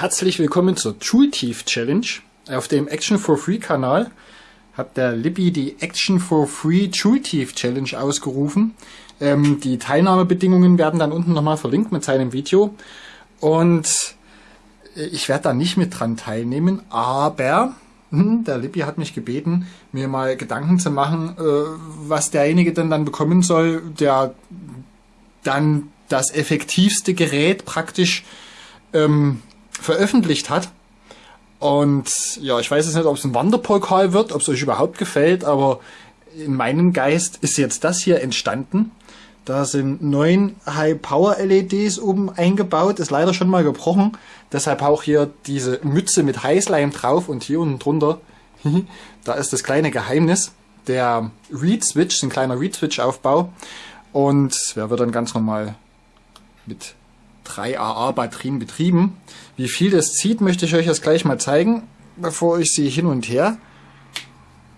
Herzlich willkommen zur Tooltief Challenge. Auf dem Action for Free Kanal hat der Lippi die Action for Free Tooltief Challenge ausgerufen. Ähm, die Teilnahmebedingungen werden dann unten nochmal verlinkt mit seinem Video. Und äh, ich werde da nicht mit dran teilnehmen, aber hm, der Lippi hat mich gebeten, mir mal Gedanken zu machen, äh, was derjenige denn dann bekommen soll, der dann das effektivste Gerät praktisch ähm, veröffentlicht hat. Und ja, ich weiß jetzt nicht, ob es ein Wanderpokal wird, ob es euch überhaupt gefällt, aber in meinem Geist ist jetzt das hier entstanden. Da sind neun High-Power-LEDs oben eingebaut, ist leider schon mal gebrochen. Deshalb auch hier diese Mütze mit Heißleim drauf und hier unten drunter, da ist das kleine Geheimnis. Der Read-Switch, ein kleiner Read-Switch-Aufbau. Und der wird dann ganz normal mit 3 AA-Batterien betrieben. Wie viel das zieht, möchte ich euch jetzt gleich mal zeigen, bevor ich sie hin und her.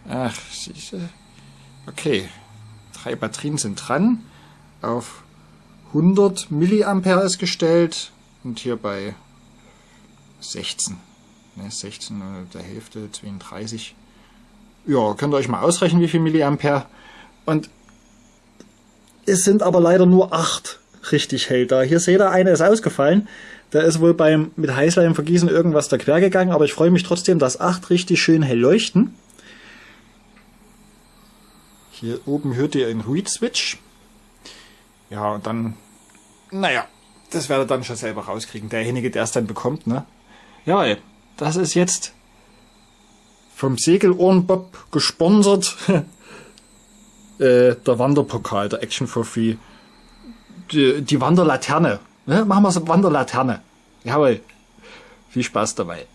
Ach, siehste. Okay, drei Batterien sind dran. Auf 100 Milliampere ist gestellt und hier bei 16. Ne, 16 der Hälfte, 32. Ja, könnt ihr euch mal ausrechnen, wie viel Milliampere. Und es sind aber leider nur 8 richtig hell da. Hier seht ihr, eine ist ausgefallen. Da ist wohl beim mit Heißleim vergießen irgendwas da quer gegangen, aber ich freue mich trotzdem, dass acht richtig schön hell leuchten. Hier oben hört ihr einen Read Switch. Ja, und dann, naja, das werdet ihr dann schon selber rauskriegen. Derjenige, der es dann bekommt, ne? Ja, das ist jetzt vom Segelohrenbob gesponsert. äh, der Wanderpokal, der Action for Free die, die Wanderlaterne. Ne? Machen wir so Wanderlaterne. Jawohl. Viel Spaß dabei.